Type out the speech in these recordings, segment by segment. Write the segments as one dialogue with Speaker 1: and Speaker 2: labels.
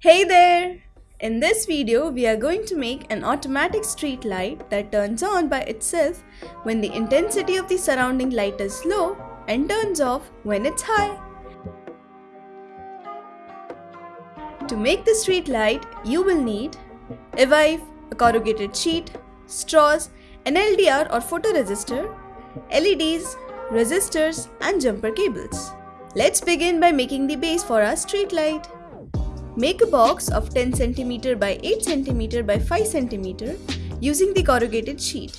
Speaker 1: Hey there! In this video, we are going to make an automatic street light that turns on by itself when the intensity of the surrounding light is low and turns off when it's high. To make the street light, you will need Evive, a corrugated sheet, straws, an LDR or photoresistor, LEDs, resistors and jumper cables. Let's begin by making the base for our street light. Make a box of 10 cm by 8 cm by 5 cm using the corrugated sheet.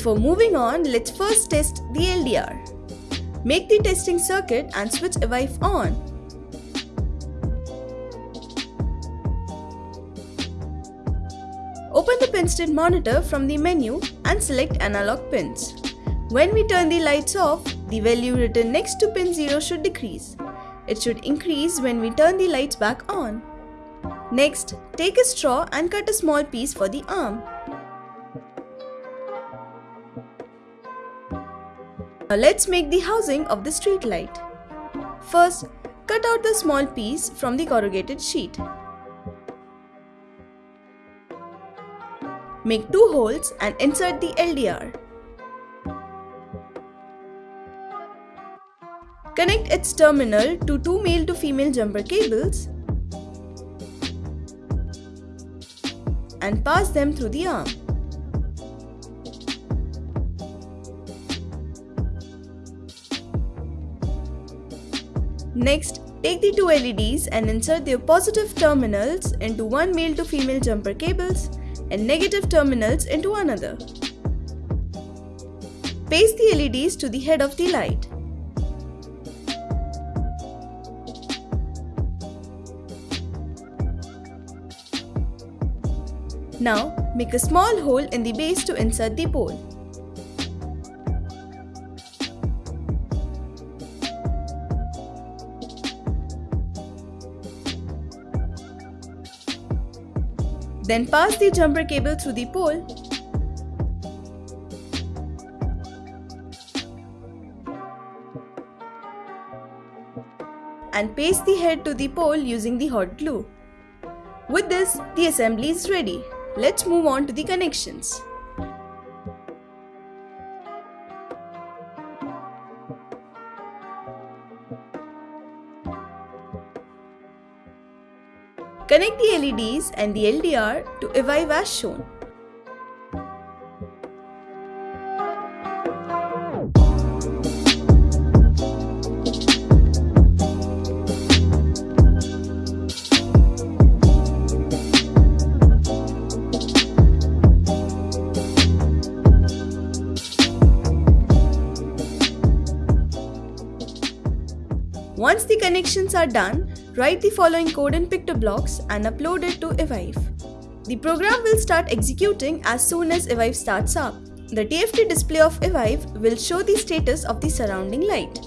Speaker 1: Before moving on, let's first test the LDR. Make the testing circuit and switch Evive on. Open the pinstate monitor from the menu and select analog pins. When we turn the lights off, the value written next to pin 0 should decrease. It should increase when we turn the lights back on. Next, take a straw and cut a small piece for the arm. Now let's make the housing of the street light. First, cut out the small piece from the corrugated sheet. Make two holes and insert the LDR. Connect its terminal to two male to female jumper cables and pass them through the arm. Next, take the two LEDs and insert their positive terminals into one male to female jumper cables and negative terminals into another. Paste the LEDs to the head of the light. Now, make a small hole in the base to insert the pole. Then pass the jumper cable through the pole. And paste the head to the pole using the hot glue. With this, the assembly is ready. Let's move on to the connections. Connect the LEDs and the LDR to Evive as shown. Connections are done, write the following code in PictoBlox and upload it to Evive. The program will start executing as soon as Evive starts up. The TFT display of Evive will show the status of the surrounding light.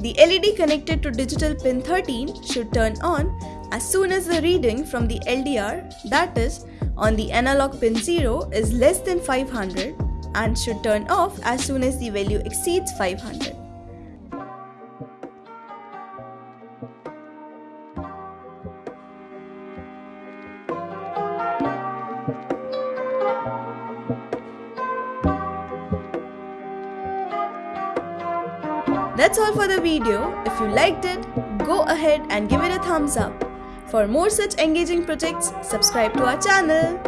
Speaker 1: The LED connected to digital pin 13 should turn on as soon as the reading from the LDR, that is, on the analog pin 0 is less than 500 and should turn off as soon as the value exceeds 500. That's all for the video. If you liked it, go ahead and give it a thumbs up. For more such engaging projects, subscribe to our channel.